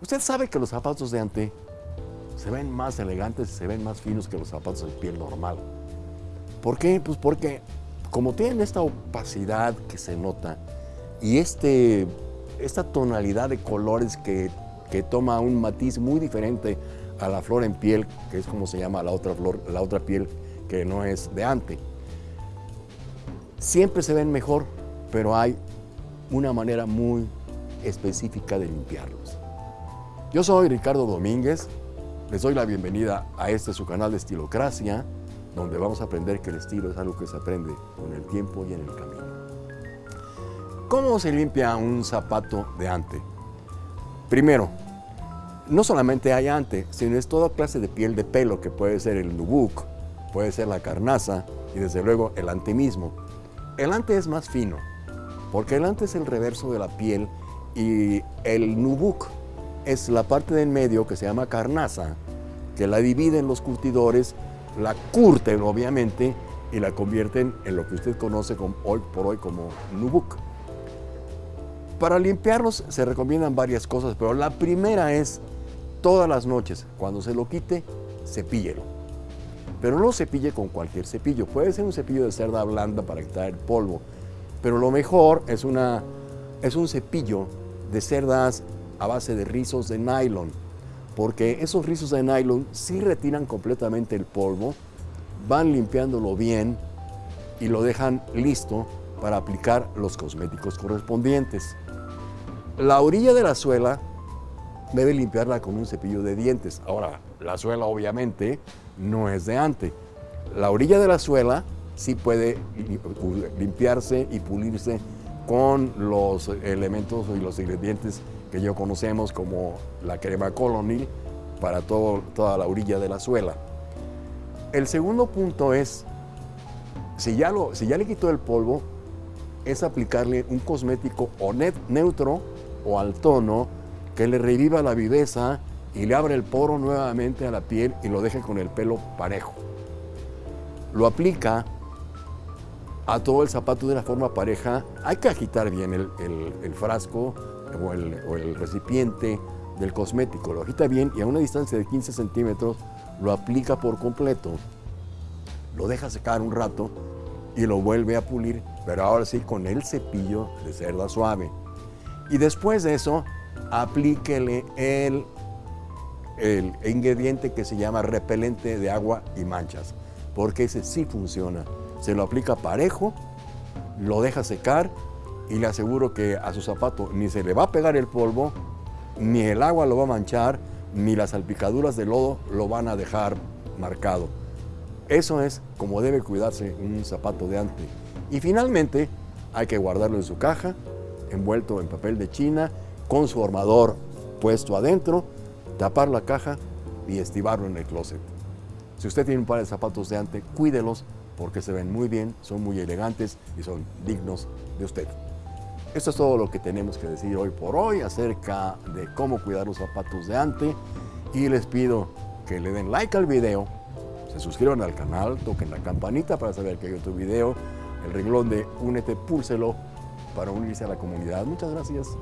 Usted sabe que los zapatos de ante se ven más elegantes se ven más finos que los zapatos de piel normal. ¿Por qué? Pues porque como tienen esta opacidad que se nota y este, esta tonalidad de colores que, que toma un matiz muy diferente a la flor en piel, que es como se llama la otra flor, la otra piel que no es de ante. Siempre se ven mejor, pero hay una manera muy específica de limpiarlos. Yo soy Ricardo Domínguez, les doy la bienvenida a este su canal de Estilocracia, donde vamos a aprender que el estilo es algo que se aprende con el tiempo y en el camino. ¿Cómo se limpia un zapato de ante? Primero, no solamente hay ante, sino es toda clase de piel de pelo, que puede ser el nubuk, puede ser la carnaza y desde luego el ante mismo. El ante es más fino, porque el ante es el reverso de la piel y el nubuk es la parte del medio que se llama carnaza, que la dividen los curtidores, la curten obviamente y la convierten en lo que usted conoce hoy por hoy como nubuk. Para limpiarlos se recomiendan varias cosas, pero la primera es todas las noches, cuando se lo quite, cepíllelo. Pero no cepille con cualquier cepillo, puede ser un cepillo de cerda blanda para quitar el polvo, pero lo mejor es, una, es un cepillo de cerdas a base de rizos de nylon, porque esos rizos de nylon sí retiran completamente el polvo, van limpiándolo bien y lo dejan listo para aplicar los cosméticos correspondientes. La orilla de la suela debe limpiarla con un cepillo de dientes. Ahora, la suela obviamente no es de ante. La orilla de la suela sí puede limpiarse y pulirse con los elementos y los ingredientes que yo conocemos como la crema colonil para toda la orilla de la suela. El segundo punto es, si ya, lo, si ya le quitó el polvo, es aplicarle un cosmético o neutro o al tono que le reviva la viveza y le abre el poro nuevamente a la piel y lo deje con el pelo parejo. Lo aplica a todo el zapato de una forma pareja. Hay que agitar bien el, frasco o el, o el, recipiente del cosmético. Lo agita bien y a una distancia de 15 centímetros lo aplica por completo. Lo deja secar un rato y lo vuelve a pulir, pero ahora sí con el cepillo de cerda suave. Y después de eso, aplíquele el, el ingrediente que se llama repelente de agua y manchas, porque ese sí funciona. Se lo aplica parejo, lo deja secar y le aseguro que a su zapato ni se le va a pegar el polvo, ni el agua lo va a manchar, ni las salpicaduras de lodo lo van a dejar marcado. Eso es como debe cuidarse un zapato de ante. Y finalmente hay que guardarlo en su caja, envuelto en papel de china, con su armador puesto adentro, tapar la caja y estibarlo en el closet. Si usted tiene un par de zapatos de ante, cuídelos porque se ven muy bien, son muy elegantes y son dignos de usted. Esto es todo lo que tenemos que decir hoy por hoy acerca de cómo cuidar los zapatos de ante y les pido que le den like al video, se suscriban al canal, toquen la campanita para saber que hay otro video, el renglón de Únete, púlselo para unirse a la comunidad. Muchas gracias.